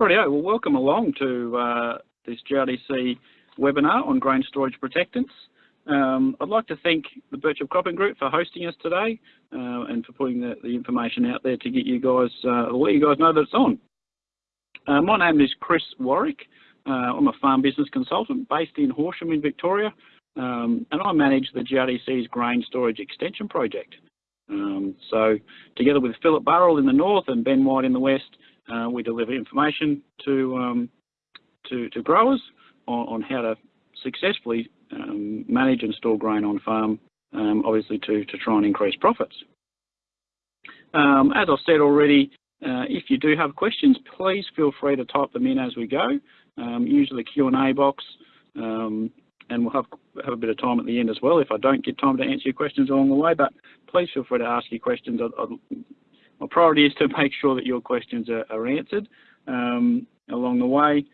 Rightio, well welcome along to uh, this GRDC webinar on grain storage protectants. Um, I'd like to thank the Birchip Cropping Group for hosting us today uh, and for putting the, the, information out there to get you guys, uh, let you guys know that it's on. Uh, my name is Chris Warrick. Uh, I'm a farm business consultant based in Horsham in Victoria um, and I manage the GRDC's grain storage extension project. Um, so together with Philip Burrill in the north and Ben White in the west, uh, we deliver information to, um, to, to, growers on, on, how to successfully um, manage and store grain on farm, um, obviously to, to try and increase profits. Um, as I've said already, uh, if you do have questions, please feel free to type them in as we go. Um, use the Q&A box um, and we'll have, have a bit of time at the end as well if I don't get time to answer your questions along the way, but please feel free to ask your questions. I, I, my priority is to make sure that your questions are, are answered um, along the way.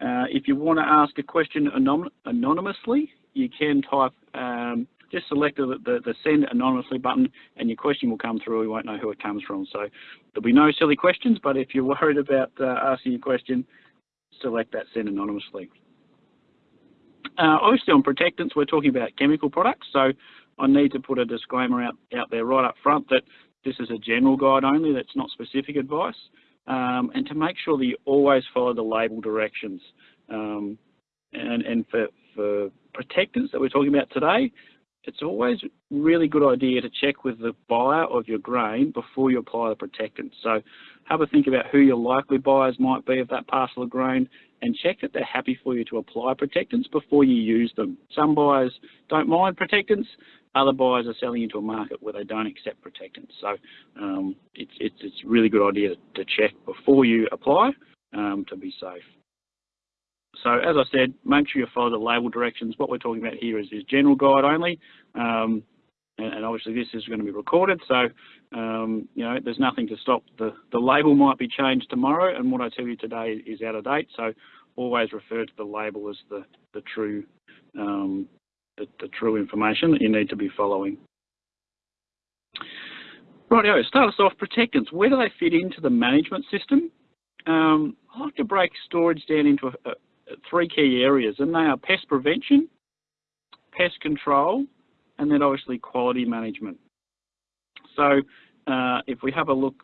Uh, if you want to ask a question anonymously, you can type, um, just select the, the, the, send anonymously button and your question will come through. We won't know who it comes from. So there'll be no silly questions, but if you're worried about uh, asking a question, select that send anonymously. Uh, obviously on protectants, we're talking about chemical products. So I need to put a disclaimer out, out there right up front that this is a general guide only, that's not specific advice. Um, and to make sure that you always follow the label directions. Um, and, and for, for protectants that we're talking about today, it's always really good idea to check with the buyer of your grain before you apply the protectant. So have a think about who your likely buyers might be of that parcel of grain and check that they're happy for you to apply protectants before you use them. Some buyers don't mind protectants, other buyers are selling into a market where they don't accept protectants. So um, it's, it's, it's a really good idea to check before you apply um, to be safe. So as I said, make sure you follow the label directions. What we're talking about here is, is general guide only. Um, and, and, obviously this is going to be recorded. So, um, you know, there's nothing to stop. The, the label might be changed tomorrow and what I tell you today is out of date. So always refer to the label as the, the true um, the, the true information that you need to be following. Rightio, start us off, protectants. Where do they fit into the management system? Um, I like to break storage down into a, a, three key areas, and they are pest prevention, pest control, and then obviously quality management. So uh, if we have a look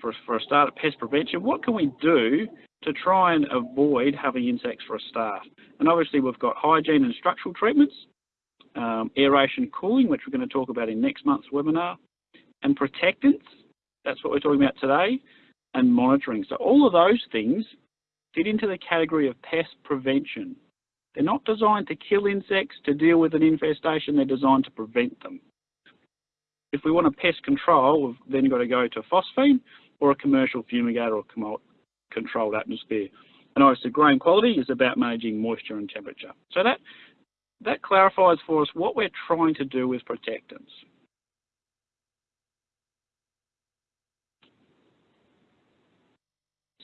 for, for a start at pest prevention, what can we do to try and avoid having insects for a start? And obviously we've got hygiene and structural treatments, um, aeration cooling, which we're going to talk about in next month's webinar, and protectants, that's what we're talking about today, and monitoring. So all of those things fit into the category of pest prevention. They're not designed to kill insects, to deal with an infestation, they're designed to prevent them. If we want a pest control, we've then got to go to phosphine or a commercial fumigator or controlled atmosphere. And obviously grain quality is about managing moisture and temperature. So that that clarifies for us what we're trying to do with protectants.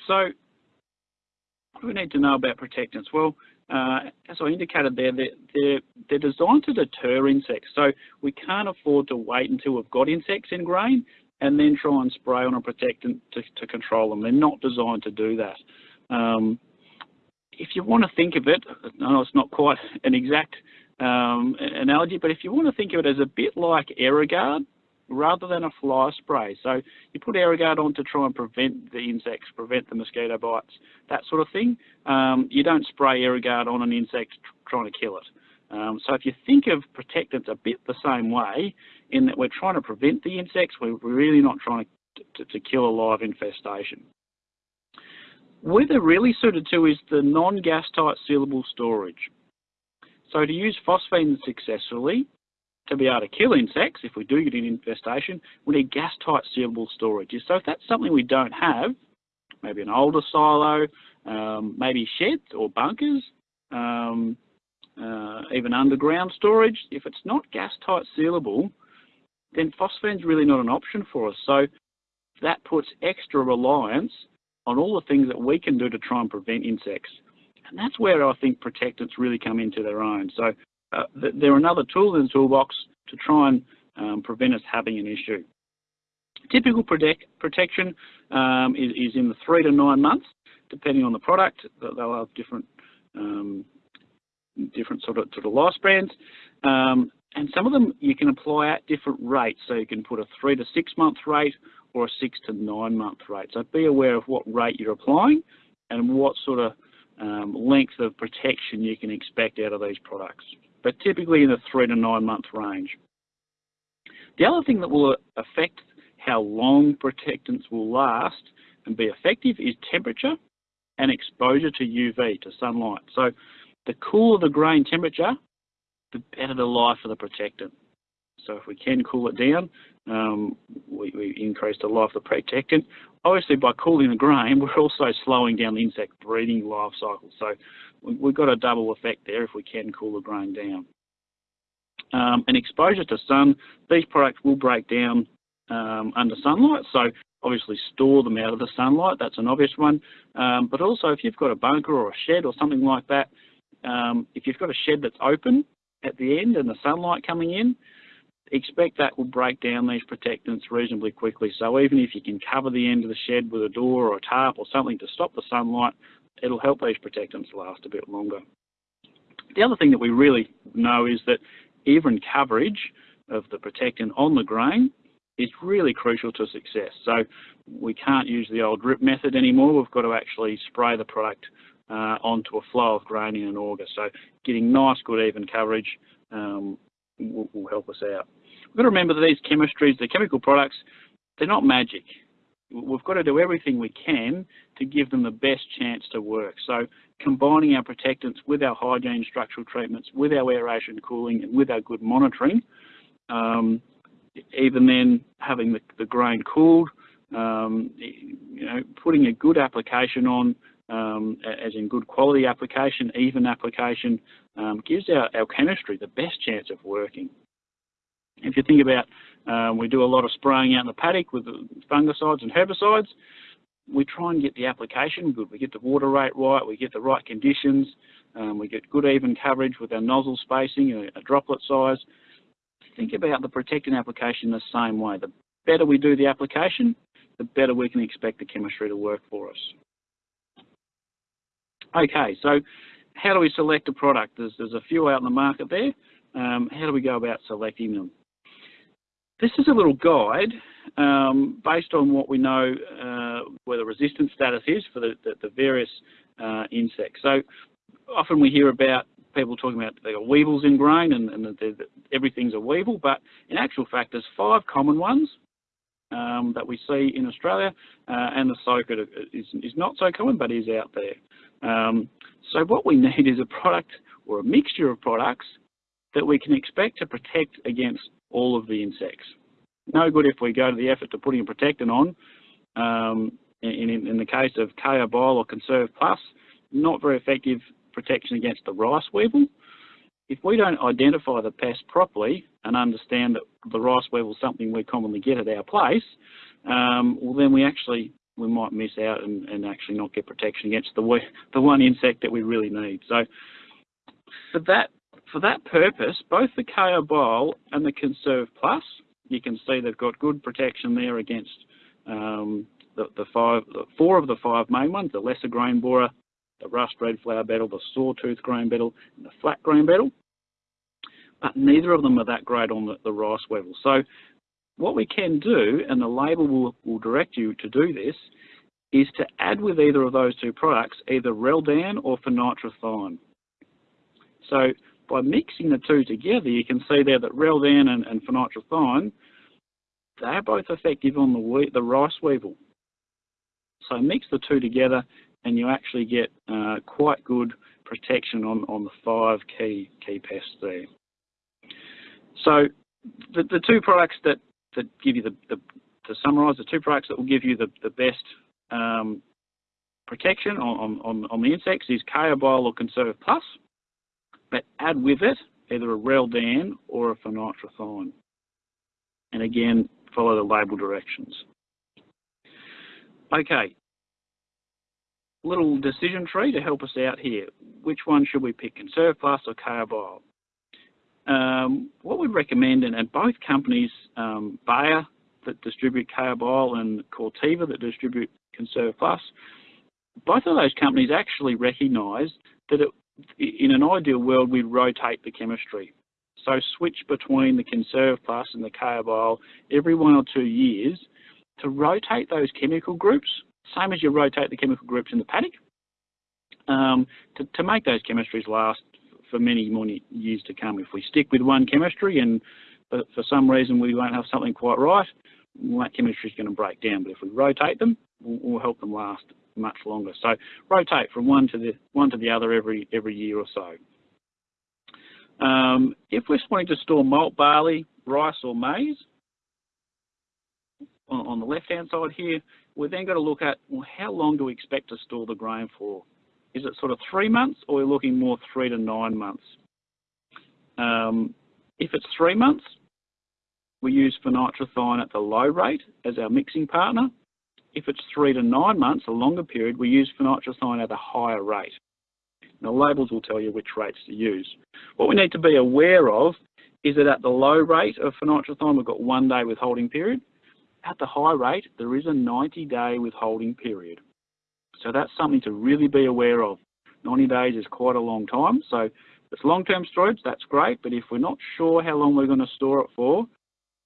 So we need to know about protectants? Well, uh, as I indicated there, they're, they're, they're, designed to deter insects. So we can't afford to wait until we've got insects in grain and then try and spray on a protectant to, to control them. They're not designed to do that. Um, if you want to think of it, I know it's not quite an exact um, analogy, but if you want to think of it as a bit like Aerogard rather than a fly spray. So you put Aerogard on to try and prevent the insects, prevent the mosquito bites, that sort of thing. Um, you don't spray Aerogard on an insect trying to kill it. Um, so if you think of protectants a bit the same way, in that we're trying to prevent the insects, we're really not trying to, to, to kill a live infestation. Where they're really suited to is the non-gas tight sealable storage. So to use phosphine successfully, to be able to kill insects, if we do get an infestation, we need gas-tight sealable storage. So if that's something we don't have, maybe an older silo, um, maybe sheds or bunkers, um, uh, even underground storage, if it's not gas-tight sealable, then phosphine's really not an option for us. So that puts extra reliance on all the things that we can do to try and prevent insects. And that's where I think protectants really come into their own. So uh, they're another tool in the toolbox to try and um, prevent us having an issue. Typical protect, protection um, is, is, in the three to nine months. depending on the product, they'll have different um, different sort of sort of. Um, and some of them you can apply at different rates. So you can put a three to six month rate or a six to nine month rate. So be aware of what rate you're applying and what sort of um, length of protection you can expect out of these products. But typically in the three to nine month range. The other thing that will affect how long protectants will last and be effective is temperature and exposure to UV, to sunlight. So the cooler the grain temperature, the better the life of the protectant. So if we can cool it down, um, we, we, increase the life of the protectant. Obviously, by cooling the grain, we're also slowing down the insect breeding life cycle. So we've got a double effect there if we can cool the grain down. Um, and exposure to sun, these products will break down um, under sunlight. So obviously store them out of the sunlight, that's an obvious one. Um, but also if you've got a bunker or a shed or something like that, um, if you've got a shed that's open at the end and the sunlight coming in, expect that will break down these protectants reasonably quickly. So even if you can cover the end of the shed with a door or a tarp or something to stop the sunlight, it'll help these protectants last a bit longer. The other thing that we really know is that even coverage of the protectant on the grain is really crucial to success. So we can't use the old drip method anymore. We've got to actually spray the product uh, onto a flow of grain in an auger. So getting nice, good, even coverage um, will, will, help us out. We've got to remember that these chemistries, the chemical products, they're not magic. We've got to do everything we can to give them the best chance to work. So combining our protectants with our hygiene structural treatments, with our aeration cooling and with our good monitoring, um, even then having the, the grain cooled, um, you know, putting a good application on, um, as in good quality application, even application, um, gives our, our chemistry the best chance of working. If you think about, um, we do a lot of spraying out in the paddock with fungicides and herbicides, we try and get the application good. We get the water rate right, we get the right conditions, um, we get good even coverage with our nozzle spacing, a, a droplet size. Think about the protecting application the same way. The better we do the application, the better we can expect the chemistry to work for us. Okay, so how do we select a product? There's, there's a few out in the market there. Um, how do we go about selecting them? This is a little guide um, based on what we know uh, where the resistance status is for the, the, the various uh, insects. So often we hear about people talking about there are weevils in grain and, and everything's a weevil, but in actual fact there's five common ones um, that we see in Australia, uh, and the psocid is, is, not so common, but is out there. Um, so what we need is a product or a mixture of products that we can expect to protect against all of the insects. No good if we go to the effort to putting a protectant on. Um, in, in, the case of K-Obiol or Conserve Plus, not very effective protection against the rice weevil. If we don't identify the pest properly and understand that the rice weevil is something we commonly get at our place, um, well then we actually we might miss out and, and actually not get protection against the the one insect that we really need. So for that for that purpose, both the K-Obiol and the Conserve Plus, you can see they've got good protection there against um, the, the five, the four of the five main ones, the lesser grain borer, the rust red flour beetle, the sawtooth grain beetle, and the flat grain beetle. But neither of them are that great on the, the rice weevil. So what we can do, and the label will, will direct you to do this, is to add with either of those two products either Reldan or fenitrothion. So by mixing the two together, you can see there that Reldan and, and they're both effective on the, the rice weevil. So mix the two together and you actually get uh, quite good protection on, on the five key, key pests there. So the, the two products that, that give you the, the, to summarise, the two products that will give you the, the best um, protection on, on, on the insects is K-Obiol or Conserve Plus, but add with it either a Reldan or a fenitrothion. And again, follow the label directions. Okay, little decision tree to help us out here. Which one should we pick, Conserve Plus or K-Obiol? Um, what we'd recommend, and, and both companies, um, Bayer that distribute K-Obiol and Corteva that distribute Conserve Plus, both of those companies actually recognise that it, in an ideal world we'd rotate the chemistry. So switch between the Conserve Plus and the K-Obiol every one or two years to rotate those chemical groups, same as you rotate the chemical groups in the paddock, um, to, to make those chemistries last for many more years to come. If we stick with one chemistry and for, for some reason we won't have something quite right, that chemistry is going to break down. But if we rotate them, we'll, we'll, help them last much longer. So rotate from one to the one to the other every every year or so. Um, if we're wanting to store malt barley, rice or maize, on, on the left-hand side here, we've then got to look at well, how long do we expect to store the grain for? Is it sort of three months or are looking more three to nine months? Um, if it's three months, we use fenitrothion at the low rate as our mixing partner. If it's three to nine months, a longer period, we use fenitrothion at a higher rate. The labels will tell you which rates to use. What we need to be aware of is that at the low rate of fenitrothion, we've got one day withholding period. At the high rate, there is a 90 day withholding period. So that's something to really be aware of. 90 days is quite a long time. So if it's long-term storage, that's great. But if we're not sure how long we're going to store it for,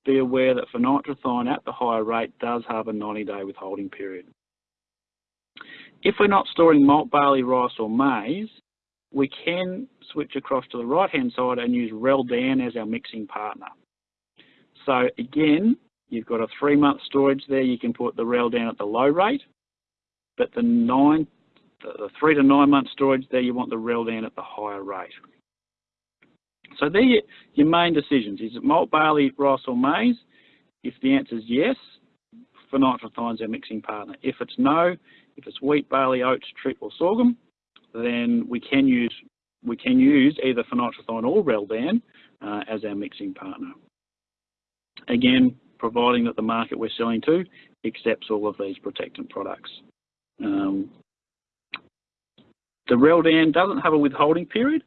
be aware that fenitrothion at the higher rate does have a 90-day withholding period. If we're not storing malt, barley, rice or maize, we can switch across to the right-hand side and use Reldan as our mixing partner. So again, you've got a three-month storage there. You can put the Reldan at the low rate, but the nine, the three to nine month storage there, you want the Reldan at the higher rate. So there your main decisions. Is it malt, barley, rice or maize? If the answer is yes, fenitrothion is our mixing partner. If it's no, if it's wheat, barley, oats, trip or sorghum, then we can use we can use either fenitrothion or Reldan uh, as our mixing partner. Again, providing that the market we're selling to accepts all of these protectant products. Um, the Reldan doesn't have a withholding period.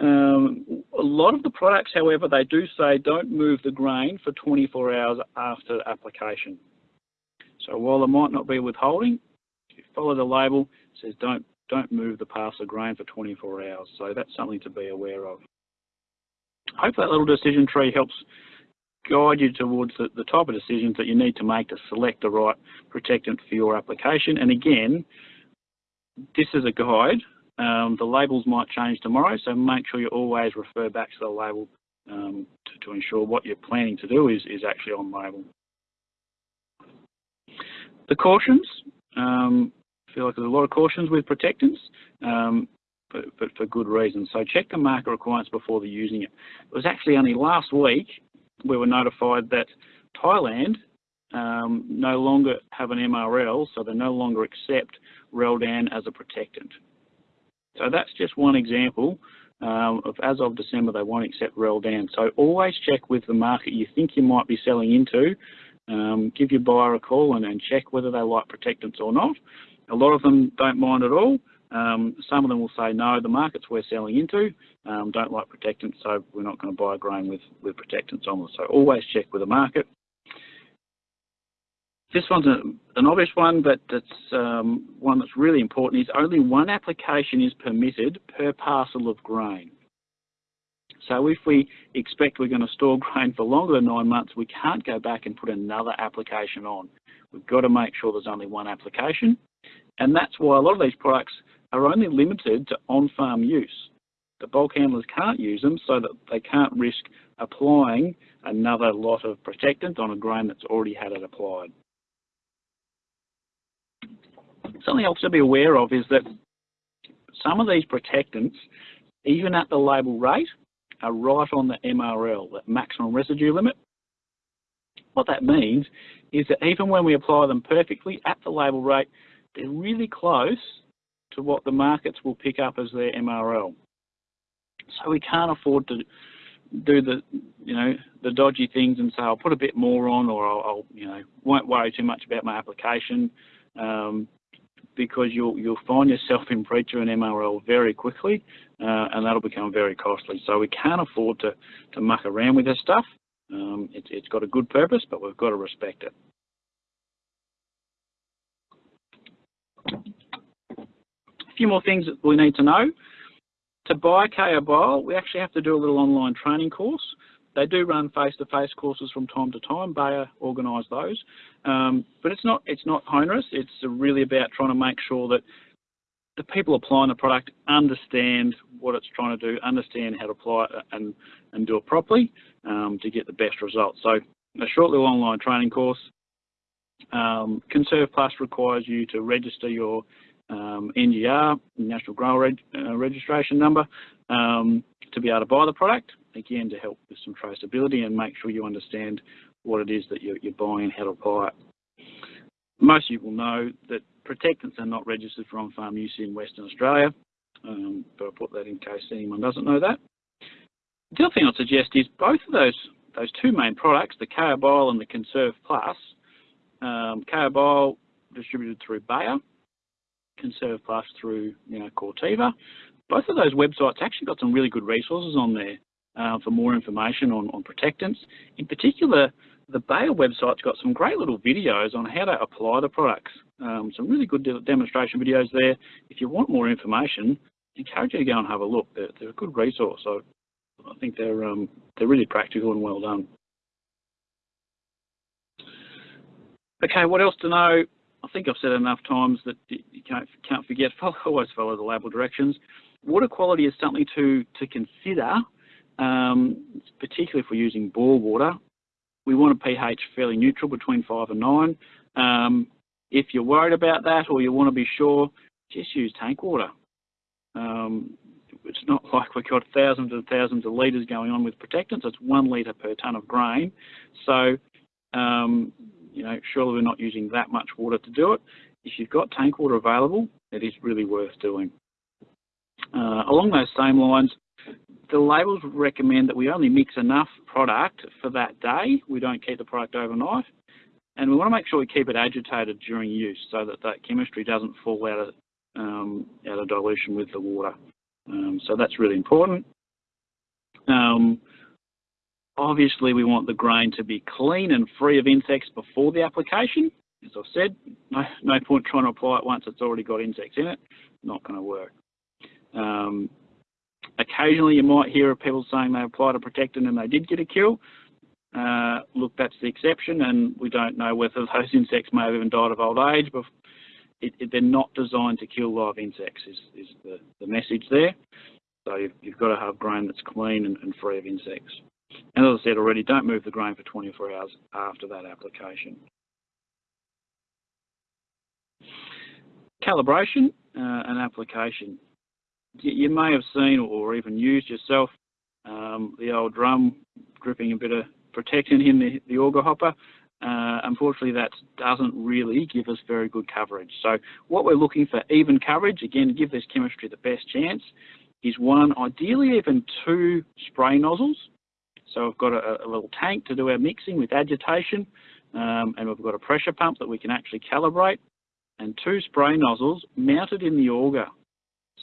Um, a lot of the products, however, they do say don't move the grain for 24 hours after application. So while there might not be withholding, if you follow the label, it says don't don't move the parcel grain for 24 hours. So that's something to be aware of. Hope that little decision tree helps guide you towards the, the type of decisions that you need to make to select the right protectant for your application. And again, this is a guide. Um, the labels might change tomorrow, so make sure you always refer back to the label um, to, to, ensure what you're planning to do is, is actually on label. The cautions, um, I feel like there's a lot of cautions with protectants, um, but, but, for good reason. So check the market requirements before they're using it. It was actually only last week we were notified that Thailand um, no longer have an MRL, so they no longer accept Reldan as a protectant. So that's just one example um, of as of December they won't accept Reldan. So always check with the market you think you might be selling into. Um, give your buyer a call and, and check whether they like protectants or not. A lot of them don't mind at all. Um, some of them will say, no, the markets we're selling into um, don't like protectants, so we're not going to buy grain with, with protectants on them. So always check with the market. This one's a, an obvious one, but it's um, one that's really important, is only one application is permitted per parcel of grain. So if we expect we're going to store grain for longer than nine months, we can't go back and put another application on. We've got to make sure there's only one application. And that's why a lot of these products are only limited to on-farm use. The bulk handlers can't use them so that they can't risk applying another lot of protectant on a grain that's already had it applied. Something else to be aware of is that some of these protectants, even at the label rate, are right on the MRL, the maximum residue limit. What that means is that even when we apply them perfectly at the label rate, they're really close to what the markets will pick up as their MRL. So we can't afford to do the, you know, the dodgy things and say I'll put a bit more on, or I'll, I'll you know, won't worry too much about my application, um, because you'll you'll find yourself in breach of an MRL very quickly, uh, and that'll become very costly. So we can't afford to to muck around with this stuff. Um, it, it's got a good purpose, but we've got to respect it. Few more things that we need to know. To buy K-Obiol, we actually have to do a little online training course. They do run face-to-face -face courses from time to time. Bayer organise those, um, but it's not it's not onerous. It's really about trying to make sure that the people applying the product understand what it's trying to do, understand how to apply it and, and do it properly um, to get the best results. So a short little online training course. Um, Conserve Plus requires you to register your um, NGR, National Grower Reg uh, Registration Number, um, to be able to buy the product, again to help with some traceability and make sure you understand what it is that you're, you're buying and how to buy it. Most of you will know that protectants are not registered for on-farm use in Western Australia, um, but I'll put that in case anyone doesn't know that. The other thing I'd suggest is both of those those two main products, the KO and the Conserve Plus, um, KO distributed through Bayer, Conserve Plus through you know, Corteva. Both of those websites actually got some really good resources on there uh, for more information on, on protectants. In particular, the Bayer website's got some great little videos on how to apply the products. Um, some really good de demonstration videos there. If you want more information, I encourage you to go and have a look. They're, they're a good resource. So I think they're um, they're really practical and well done. Okay, what else to know? I think I've said enough times that you can't, can't forget, follow, always follow the label directions. Water quality is something to, to consider, um, particularly if we're using bore water we want a pH fairly neutral between 5 and 9. Um, if you're worried about that or you want to be sure, just use tank water. Um, it's not like we've got thousands and thousands of litres going on with protectants. It's one litre per tonne of grain. So, um, you know, surely we're not using that much water to do it. If you've got tank water available, it is really worth doing. Uh, along those same lines, the labels recommend that we only mix enough product for that day. We don't keep the product overnight. And we want to make sure we keep it agitated during use so that that chemistry doesn't fall out of, um, out of dilution with the water. Um, so that's really important. Um, obviously, we want the grain to be clean and free of insects before the application. As I've said, no, no point trying to apply it once it's already got insects in it. Not going to work. Um, Occasionally you might hear of people saying they applied a protectant and they did get a kill. Uh, look, that's the exception and we don't know whether those insects may have even died of old age, but it, it, they're not designed to kill live insects is, is the, the message there. So you've, you've, got to have grain that's clean and, and free of insects. And as I said already, don't move the grain for 24 hours after that application. Calibration uh, and application you may have seen or even used yourself um, the old drum dripping a bit of protectant in the, the auger hopper. Uh, unfortunately, that doesn't really give us very good coverage. So what we're looking for even coverage, again, to give this chemistry the best chance, is one, ideally even two spray nozzles. So we've got a, a little tank to do our mixing with agitation, um, and we've got a pressure pump that we can actually calibrate, and two spray nozzles mounted in the auger.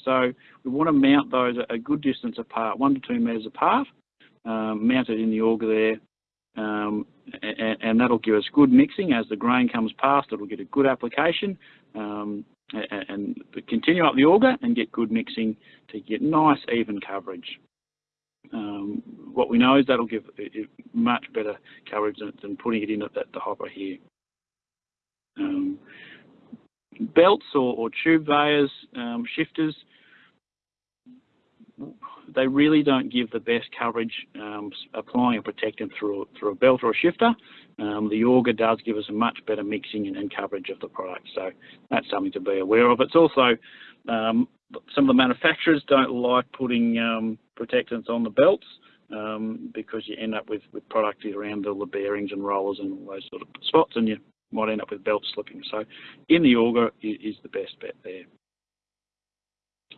So we want to mount those a good distance apart, one to two metres apart, um, mounted in the auger there, um, and, and, that'll give us good mixing as the grain comes past. It'll get a good application um, and, and continue up the auger and get good mixing to get nice even coverage. Um, what we know is that'll give much better coverage than, than putting it in at the, the hopper here. Um, belts or, or tube veyors, um, shifters, they really don't give the best coverage um, applying a protectant through, through a belt or a shifter. Um, the auger does give us a much better mixing and, and, coverage of the product, so that's something to be aware of. It's also, um, some of the manufacturers don't like putting um, protectants on the belts um, because you end up with, with product around all the bearings and rollers and all those sort of spots and you might end up with belt slipping. So in the auger is, the best bet there.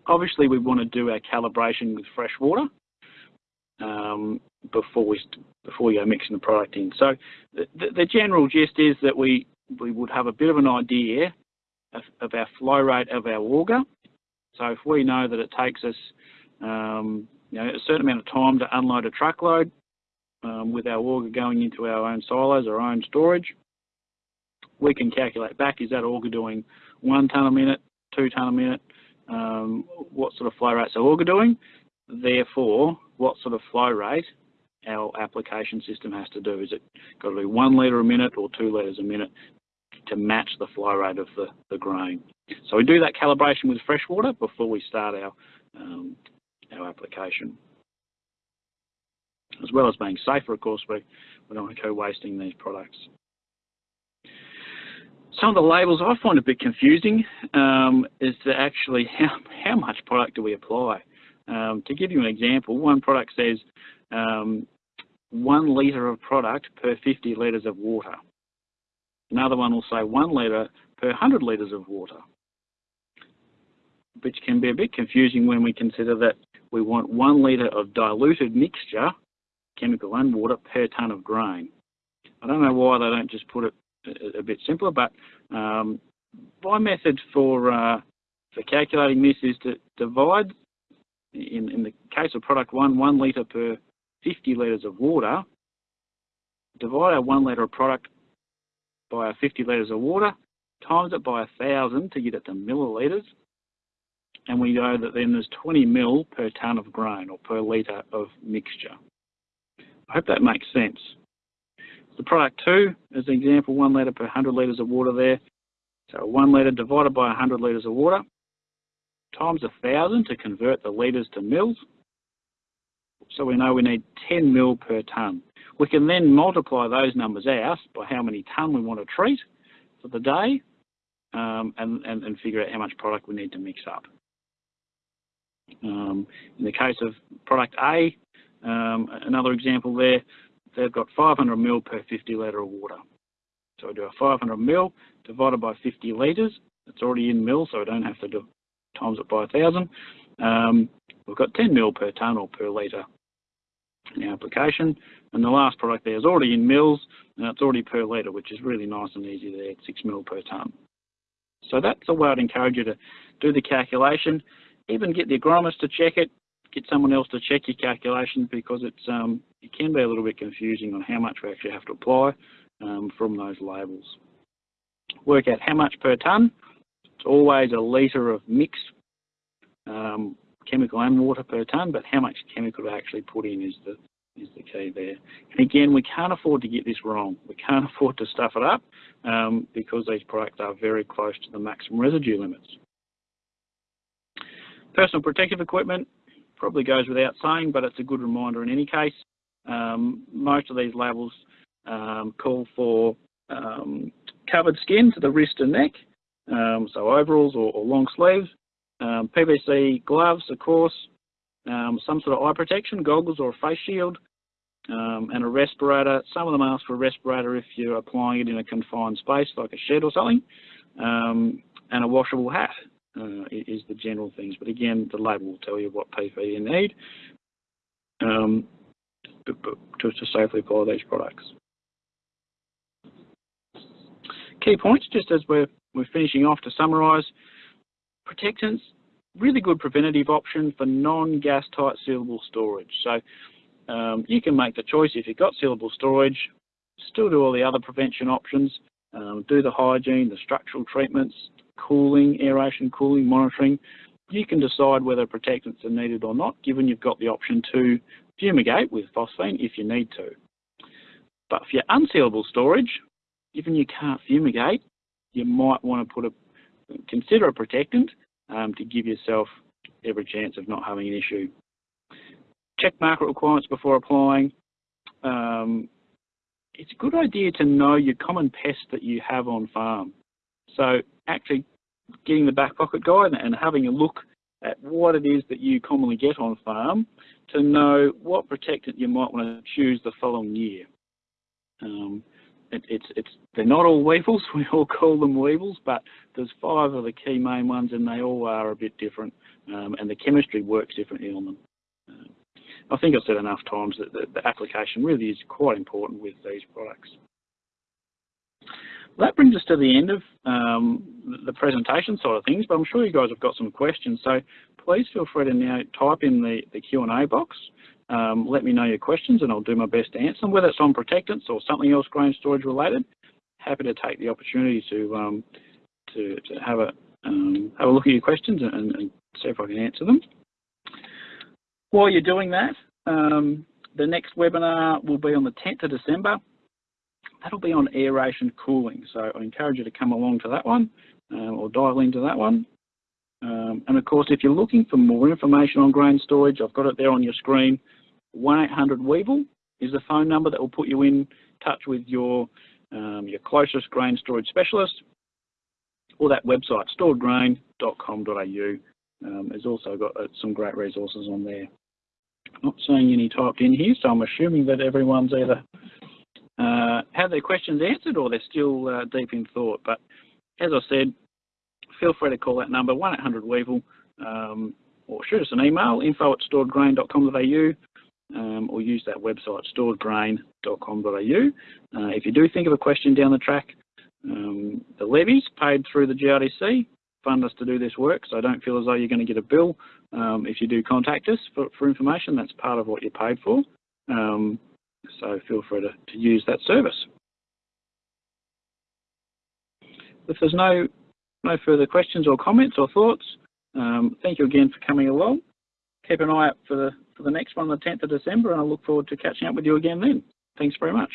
Obviously, we want to do our calibration with fresh water um, before we before we go mixing the product in. So the, the, general gist is that we we would have a bit of an idea of, of our flow rate of our auger. So if we know that it takes us um, you know, a certain amount of time to unload a truckload um, with our auger going into our own silos, our own storage, we can calculate back, is that auger doing one tonne a minute, two tonne a minute, um, what sort of flow rates are auger doing. Therefore, what sort of flow rate our application system has to do. Is it got to be one litre a minute or two litres a minute to match the flow rate of the, the grain. So we do that calibration with fresh water before we start our, um, our application. As well as being safer, of course, we, we don't want to go wasting these products. Some of the labels I find a bit confusing um, is to actually how, how much product do we apply. Um, to give you an example, one product says um, one litre of product per 50 litres of water. Another one will say one litre per 100 litres of water, which can be a bit confusing when we consider that we want one litre of diluted mixture, chemical and water, per tonne of grain. I don't know why they don't just put it a, bit simpler, but um, my method for uh, for calculating this is to divide, in, in the case of product one, one litre per 50 litres of water, divide our one litre of product by our 50 litres of water, times it by a 1,000 to get it to millilitres, and we know that then there's 20 mil per tonne of grain or per litre of mixture. I hope that makes sense. The product 2, as an example, 1 litre per 100 litres of water there. So 1 litre divided by 100 litres of water times 1,000 to convert the litres to mils. So we know we need 10 mil per tonne. We can then multiply those numbers out by how many tonne we want to treat for the day um, and, and, and, figure out how much product we need to mix up. Um, in the case of product A, um, another example there, they've got 500 mil per 50 litre of water. So we do a 500 mil divided by 50 litres. It's already in mil, so I don't have to do times it by 1,000. Um, we've got 10 mil per tonne or per litre in the application. And the last product there is already in mils, and it's already per litre, which is really nice and easy there, 6 mil per tonne. So that's the way I'd encourage you to do the calculation. Even get the agronomist to check it, get someone else to check your calculations because it's um, it can be a little bit confusing on how much we actually have to apply um, from those labels. Work out how much per tonne. It's always a litre of mixed um, chemical and water per tonne, but how much chemical to actually put in is the is the key there. And again, we can't afford to get this wrong. We can't afford to stuff it up um, because these products are very close to the maximum residue limits. Personal protective equipment probably goes without saying, but it's a good reminder in any case. Um, most of these labels um, call for um, covered skin to the wrist and neck, um, so overalls or, or long sleeves, um, PVC gloves, of course, um, some sort of eye protection, goggles or a face shield, and a respirator. Some of them ask for a respirator if you're applying it in a confined space like a shed or something, and a washable hat uh, is the general things. But again, the label will tell you what PPE you need um, to, to safely apply these products. Key points, just as we're, we're finishing off to summarise, protectants, really good preventative option for non-gas tight sealable storage. So um, you can make the choice if you've got sealable storage, still do all the other prevention options, um, do the hygiene, the structural treatments, cooling, aeration, cooling, monitoring. You can decide whether protectants are needed or not, given you've got the option to fumigate with phosphine if you need to. But for your unsealable storage, given you can't fumigate, you might want to put a consider a protectant um, to give yourself every chance of not having an issue. Check market requirements before applying. Um, it's a good idea to know your common pests that you have on farm. So actually getting the back pocket guide and having a look at what it is that you commonly get on farm to know what protectant you might want to choose the following year. Um, it, it's, it's, they're not all weevils, we all call them weevils, but there's five of the key main ones and they all are a bit different um, and the chemistry works differently on them. Uh, I think I've said enough times that the, the, application really is quite important with these products. That brings us to the end of um, the presentation side of things, but I'm sure you guys have got some questions, so please feel free to now type in the, the Q&A box um, let me know your questions and I'll do my best to answer them, whether it's on protectants or something else grain storage related. Happy to take the opportunity to um, to, to have a um, have a look at your questions and, and, see if I can answer them. While you're doing that, um, the next webinar will be on the 10th of December. That'll be on aeration cooling, so I encourage you to come along to that one uh, or dial into that one. Um, and of course, if you're looking for more information on grain storage, I've got it there on your screen. 1-800-WEEVIL is the phone number that will put you in touch with your, um, your closest grain storage specialist or that website, storedgrain.com.au. Um, also got uh, some great resources on there. Not seeing any typed in here, so I'm assuming that everyone's either uh, had their questions answered or they're still uh, deep in thought. But as I said, feel free to call that number, 1-800-WEEVIL, um, or shoot us an email, info at storedgrain.com.au, um, or use that website, storedgrain.com.au. Uh, if you do think of a question down the track, um, the levies paid through the GRDC fund us to do this work, so don't feel as though you're going to get a bill um, if you do contact us for, for, information. That's part of what you're paid for. Um, so feel free to, to use that service. If there's no, no further questions or comments or thoughts, um, thank you again for coming along. Keep an eye out for the, for the next one, on the 10th of December, and I look forward to catching up with you again then. Thanks very much.